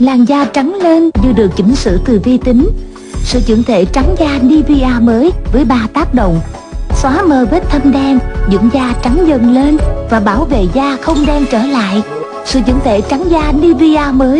Làn da trắng lên như được chỉnh sửa từ vi tính. Sự dưỡng thể trắng da Nivea mới với 3 tác động xóa mờ vết thâm đen, dưỡng da trắng dần lên và bảo vệ da không đen trở lại. Sự dưỡng thể trắng da Nivea mới